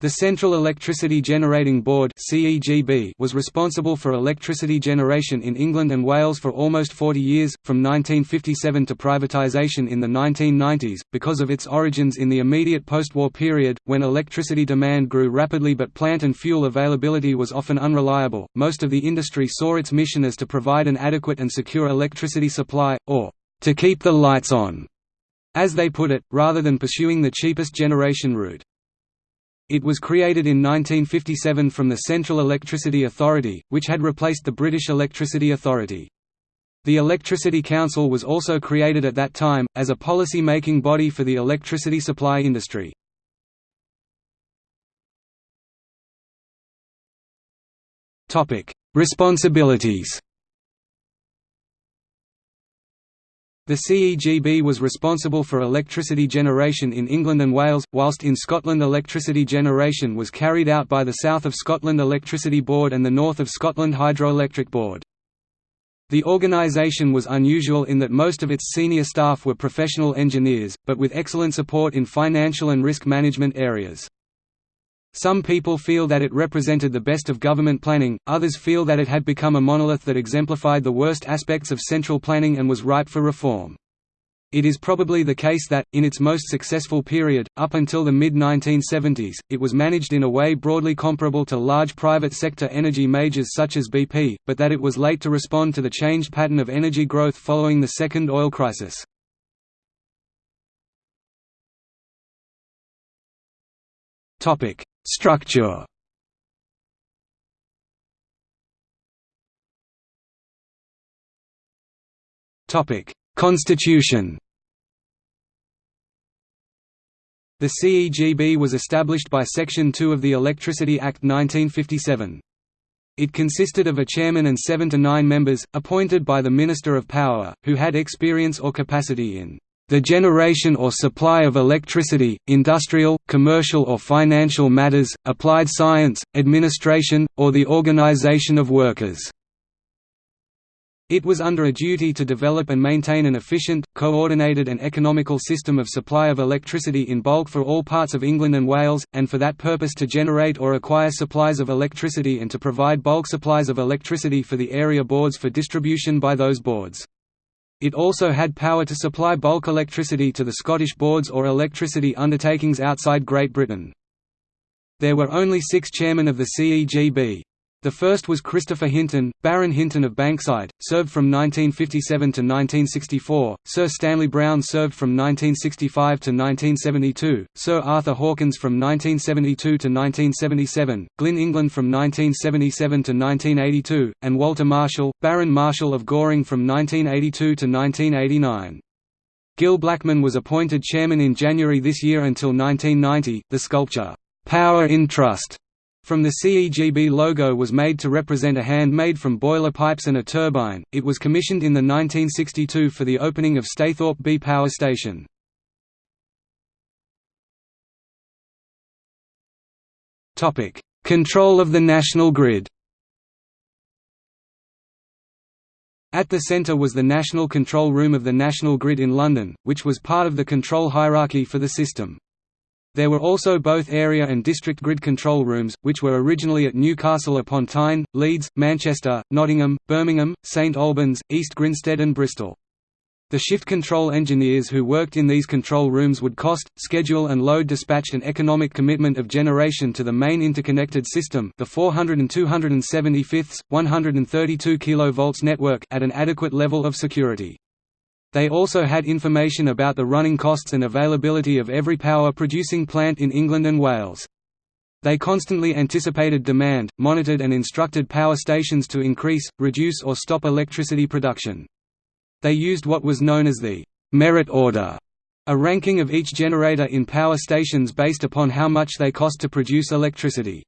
The Central Electricity Generating Board was responsible for electricity generation in England and Wales for almost 40 years, from 1957 to privatisation in the 1990s, because of its origins in the immediate post-war period, when electricity demand grew rapidly but plant and fuel availability was often unreliable. Most of the industry saw its mission as to provide an adequate and secure electricity supply, or to keep the lights on, as they put it, rather than pursuing the cheapest generation route. It was created in 1957 from the Central Electricity Authority, which had replaced the British Electricity Authority. The Electricity Council was also created at that time, as a policy-making body for the electricity supply industry. Responsibilities The CEGB was responsible for electricity generation in England and Wales, whilst in Scotland electricity generation was carried out by the South of Scotland Electricity Board and the North of Scotland Hydroelectric Board. The organisation was unusual in that most of its senior staff were professional engineers, but with excellent support in financial and risk management areas. Some people feel that it represented the best of government planning, others feel that it had become a monolith that exemplified the worst aspects of central planning and was ripe for reform. It is probably the case that, in its most successful period, up until the mid-1970s, it was managed in a way broadly comparable to large private sector energy majors such as BP, but that it was late to respond to the changed pattern of energy growth following the second oil crisis. Structure. Constitution. The CEGB was established by Section 2 of the Electricity Act 1957. It consisted of a chairman and seven to nine members, appointed by the Minister of Power, who had experience or capacity in the generation or supply of electricity, industrial, commercial or financial matters, applied science, administration, or the organization of workers." It was under a duty to develop and maintain an efficient, coordinated and economical system of supply of electricity in bulk for all parts of England and Wales, and for that purpose to generate or acquire supplies of electricity and to provide bulk supplies of electricity for the area boards for distribution by those boards. It also had power to supply bulk electricity to the Scottish boards or electricity undertakings outside Great Britain. There were only six chairmen of the CEGB. The first was Christopher Hinton, Baron Hinton of Bankside, served from 1957 to 1964, Sir Stanley Brown served from 1965 to 1972, Sir Arthur Hawkins from 1972 to 1977, Glyn England from 1977 to 1982, and Walter Marshall, Baron Marshall of Goring from 1982 to 1989. Gil Blackman was appointed chairman in January this year until 1990. The sculpture, Power in Trust from the CEGB logo was made to represent a hand made from boiler pipes and a turbine. It was commissioned in the 1962 for the opening of Staythorpe B Power Station. Topic: Control of the national grid. At the centre was the National Control Room of the National Grid in London, which was part of the control hierarchy for the system. There were also both area and district grid control rooms, which were originally at Newcastle upon Tyne, Leeds, Manchester, Nottingham, Birmingham, St Albans, East Grinstead and Bristol. The shift control engineers who worked in these control rooms would cost, schedule and load dispatch an economic commitment of generation to the main interconnected system the 400 and 275 132 kV network at an adequate level of security. They also had information about the running costs and availability of every power-producing plant in England and Wales. They constantly anticipated demand, monitored and instructed power stations to increase, reduce or stop electricity production. They used what was known as the «merit order», a ranking of each generator in power stations based upon how much they cost to produce electricity.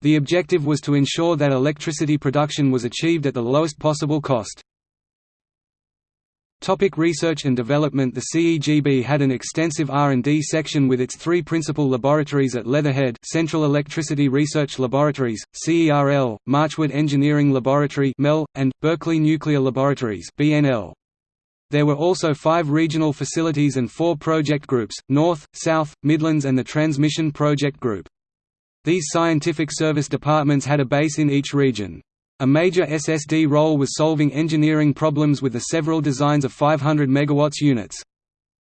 The objective was to ensure that electricity production was achieved at the lowest possible cost. Topic research and development The CEGB had an extensive R&D section with its three principal laboratories at Leatherhead Central Electricity Research Laboratories, CERL, Marchwood Engineering Laboratory MEL, and, Berkeley Nuclear Laboratories BNL. There were also five regional facilities and four project groups, North, South, Midlands and the Transmission Project Group. These scientific service departments had a base in each region. A major SSD role was solving engineering problems with the several designs of 500 MW units.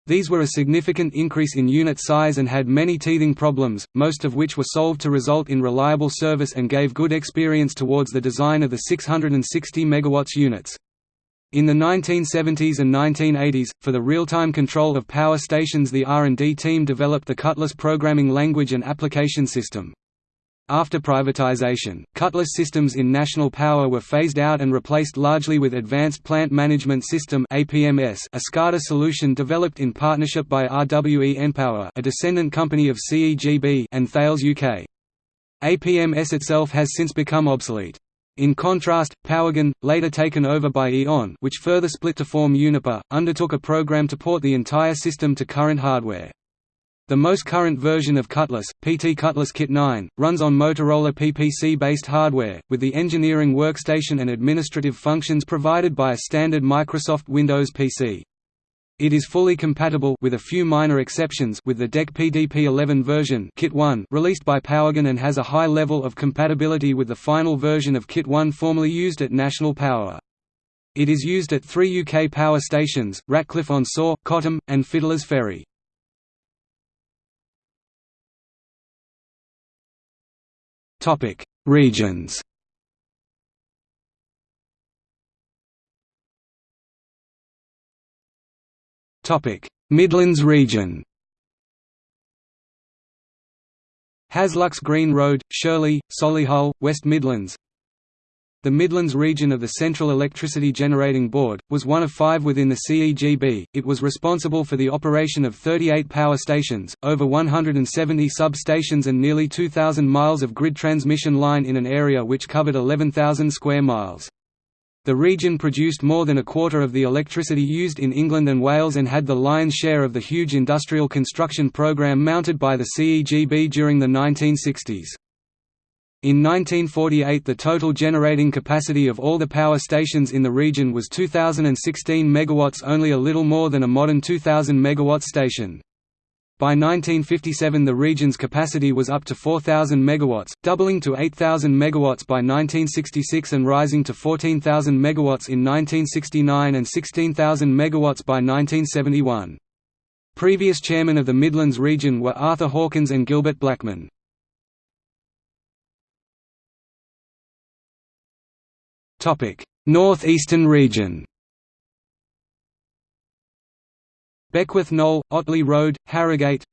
These were a significant increase in unit size and had many teething problems, most of which were solved to result in reliable service and gave good experience towards the design of the 660 MW units. In the 1970s and 1980s, for the real-time control of power stations the R&D team developed the Cutlass programming language and application system. After privatization, Cutlass systems in National Power were phased out and replaced largely with Advanced Plant Management System a SCADA solution developed in partnership by RWE Npower a descendant company of CEGB, and Thales UK. APMS itself has since become obsolete. In contrast, Powergen, later taken over by E.ON which further split to form Uniper, undertook a program to port the entire system to current hardware. The most current version of Cutlass, PT Cutlass Kit 9, runs on Motorola PPC-based hardware, with the engineering workstation and administrative functions provided by a standard Microsoft Windows PC. It is fully compatible with a few minor exceptions with the DEC PDP-11 version Kit 1 released by Powergen and has a high level of compatibility with the final version of Kit 1 formerly used at National Power. It is used at three UK power stations, Ratcliffe-on-Soar, Cottam, and Fiddler's Ferry. Topic: Regions. Topic: Midlands region. Haslucks Green Road, Shirley, Solihull, West Midlands the Midlands region of the Central Electricity Generating Board, was one of five within the CEGB. It was responsible for the operation of 38 power stations, over 170 substations and nearly 2,000 miles of grid transmission line in an area which covered 11,000 square miles. The region produced more than a quarter of the electricity used in England and Wales and had the lion's share of the huge industrial construction programme mounted by the CEGB during the 1960s. In 1948 the total generating capacity of all the power stations in the region was 2016 MW only a little more than a modern 2000 MW station. By 1957 the region's capacity was up to 4,000 MW, doubling to 8,000 MW by 1966 and rising to 14,000 MW in 1969 and 16,000 MW by 1971. Previous chairmen of the Midlands region were Arthur Hawkins and Gilbert Blackman. North-Eastern region. Beckwith Knoll, Otley Road, Harrogate.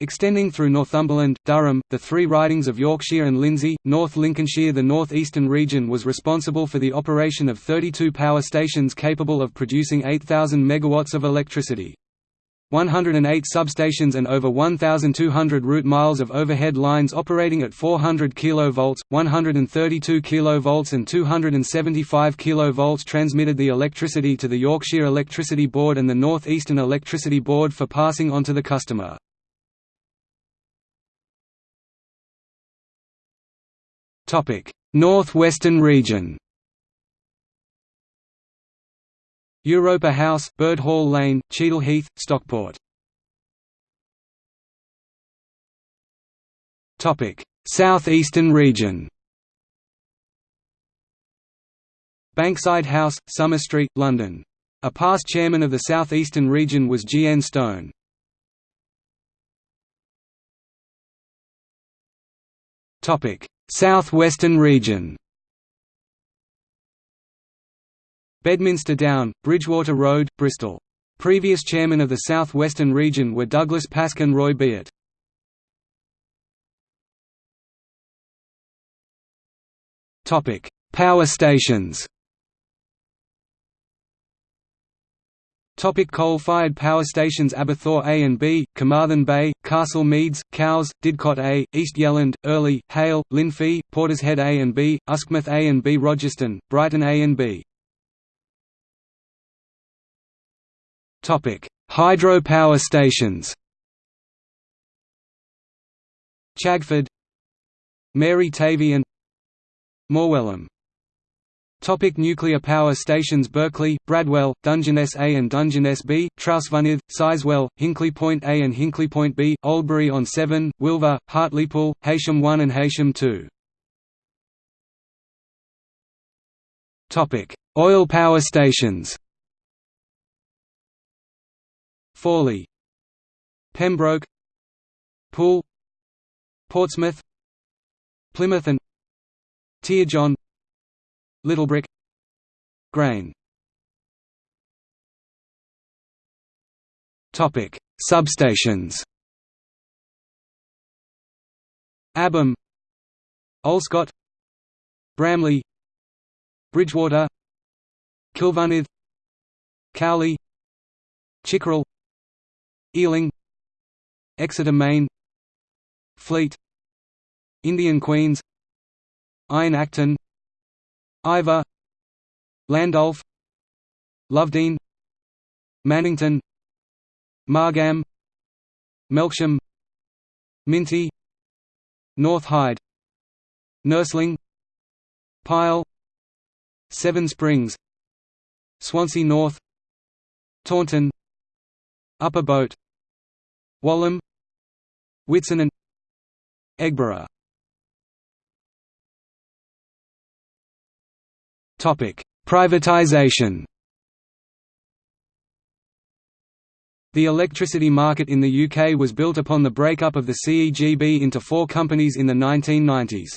Extending through Northumberland, Durham, the three ridings of Yorkshire and Lindsey, North Lincolnshire. The north-eastern region was responsible for the operation of 32 power stations capable of producing 8,000 MW of electricity. 108 substations and over 1,200 route miles of overhead lines operating at 400 kV, 132 kV and 275 kV transmitted the electricity to the Yorkshire Electricity Board and the North Eastern Electricity Board for passing on to the customer. North Western region Europa House, Bird Hall Lane, Cheadle Heath, Stockport. Topic: South-Eastern region. Bankside House, Sumner Street, London. A past chairman of the South-Eastern region was G. N. Stone. Topic: South-Western region. Bedminster Down, Bridgewater Road, Bristol. Previous chairmen of the South Western region were Douglas Pask and Roy Beat. Power stations Topic coal-fired power stations Aberthaw A and B, Carmarthen Bay, Castle Meads, Cowes, Didcot A, East Yelland, Earley, Hayle, Llynfi, Portishead A and B, Uskmouth A and B Rogerstone, Brighton A and B Topic: Hydropower stations. Chagford, Mary Tavy and Morwellham. Topic nuclear power stations Berkeley, Bradwell, Dungeness A and Dungeness B, Trawsfynydd, Sizewell, Hinkley Point A and Hinkley Point B, Oldbury on Severn, Wylfa, Hartlepool, Heysham 1 and Heysham 2. Topic: Oil power stations. Fawley, Pembroke, Poole, Portsmouth, Plymouth and John. Littlebrook Grain Topic Substations Abham Olscott Bramley Bridgewater Cilfynydd Cowley Chickerell Ealing Exeter Main Fleet Indian Queens Iron Acton Iver Landulph Lovedean Mannington Margam Melksham Minety North Hyde Nursling Pyle Seven Springs Swansea North Taunton Upper Boat Walham Whitson and Eggborough Privatization The electricity market in the UK was built upon the breakup of the CEGB into four companies in the 1990s.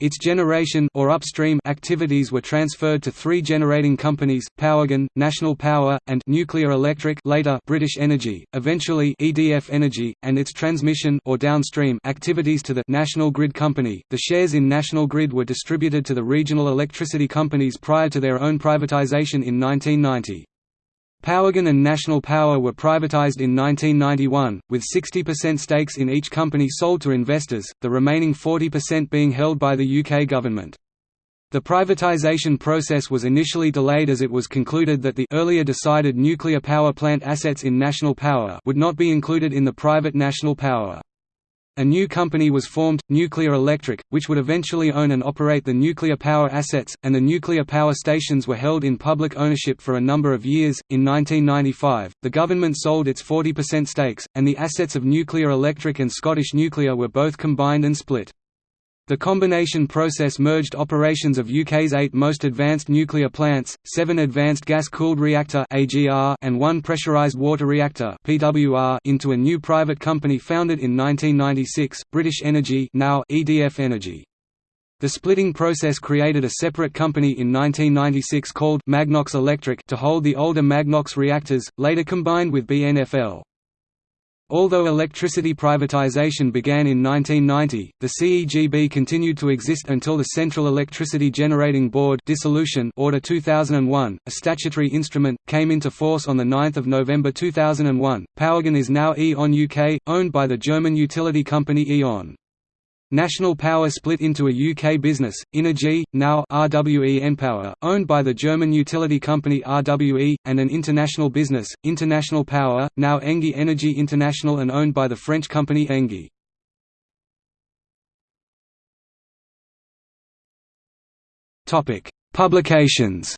Its generation or upstream activities were transferred to three generating companies, Powergen, National Power, and Nuclear Electric later British Energy, eventually EDF Energy, and its transmission or downstream activities to the National Grid Company. The shares in National Grid were distributed to the regional electricity companies prior to their own privatisation in 1990. Powergen and National Power were privatised in 1991, with 60% stakes in each company sold to investors, the remaining 40% being held by the UK government. The privatisation process was initially delayed as it was concluded that the earlier decided nuclear power plant assets in National Power would not be included in the private National Power. A new company was formed, Nuclear Electric, which would eventually own and operate the nuclear power assets, and the nuclear power stations were held in public ownership for a number of years. In 1995, the government sold its 40% stakes, and the assets of Nuclear Electric and Scottish Nuclear were both combined and split. The combination process merged operations of UK's eight most advanced nuclear plants, seven Advanced Gas-Cooled Reactor and one Pressurised Water Reactor into a new private company founded in 1996, British Energy now EDF Energy. The splitting process created a separate company in 1996 called Magnox Electric to hold the older Magnox reactors, later combined with BNFL. Although electricity privatization began in 1990, the CEGB continued to exist until the Central Electricity Generating Board dissolution Order 2001, a statutory instrument, came into force on 9 November 2001. Powergen is now E.ON UK, owned by the German utility company E.ON. National Power split into a UK business, Innogy, now RWE Npower, owned by the German utility company RWE, and an international business, International Power, now Engie Energy International and owned by the French company Engie. Publications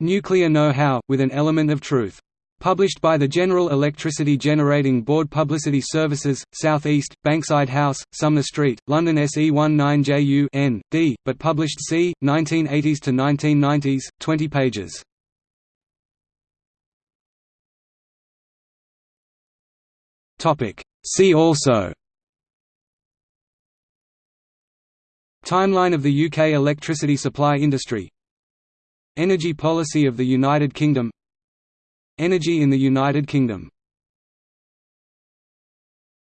Nuclear Know-How, with an element of truth Published by the General Electricity Generating Board Publicity Services, South East, Bankside House, Sumner Street, London SE19JU N, D, but published c. 1980s to 1990s, 20 pages. See also Timeline of the UK electricity supply industry Energy policy of the United Kingdom Energy in the United Kingdom